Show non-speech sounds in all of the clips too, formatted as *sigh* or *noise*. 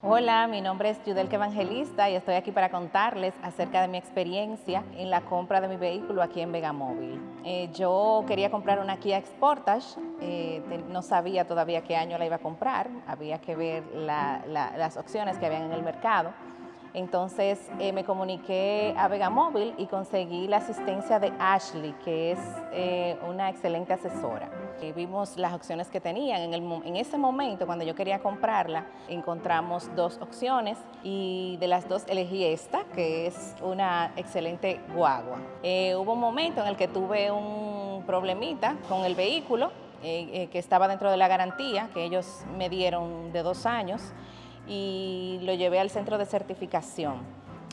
Hola, mi nombre es Yudelke Evangelista y estoy aquí para contarles acerca de mi experiencia en la compra de mi vehículo aquí en Vegamóvil. Eh, yo quería comprar una Kia Sportage, eh, no sabía todavía qué año la iba a comprar, había que ver las opciones que habían en el mercado. Entonces eh, me comuniqué a Vegamóvil y conseguí la asistencia de Ashley, que es eh, una excelente asesora. Vimos las opciones que tenían. En, en, ese momento, cuando yo quería comprarla, encontramos dos opciones y de las dos elegí esta, que es una excelente guagua. Eh, hubo un momento en el que tuve un problemita con el vehículo, que estaba dentro de la garantía que ellos me dieron de dos años y lo llevé al centro de certificación.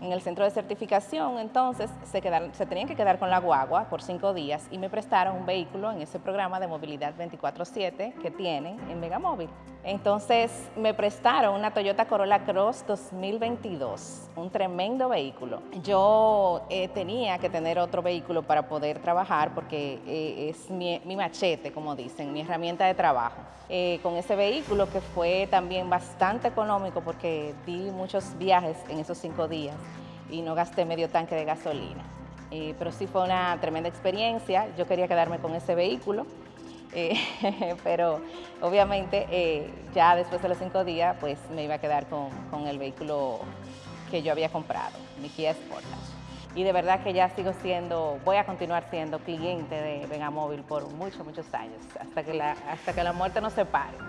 En el centro de certificación, entonces, se, quedaron, se tenían que quedar con la guagua por cinco días y me prestaron un vehículo en ese programa de movilidad 24-7 que tienen en Megamóvil. Entonces, me prestaron una Toyota Corolla Cross 2022, un tremendo vehículo. Yo eh, tenía que tener otro vehículo para poder trabajar porque eh, es mi, machete, como dicen, mi herramienta de trabajo. Eh, con ese vehículo que fue también bastante económico porque di muchos viajes en esos cinco días y no gasté medio tanque de gasolina. Eh, pero sí fue una tremenda experiencia, yo quería quedarme con ese vehículo, eh, *laughs* pero obviamente eh, ya después de los cinco días pues me iba a quedar con, el vehículo que yo había comprado, mi Kia Sportage. Y de verdad que ya sigo siendo, voy a continuar siendo cliente de Vegamóvil por muchos, muchos años, hasta que hasta que la muerte nos separe.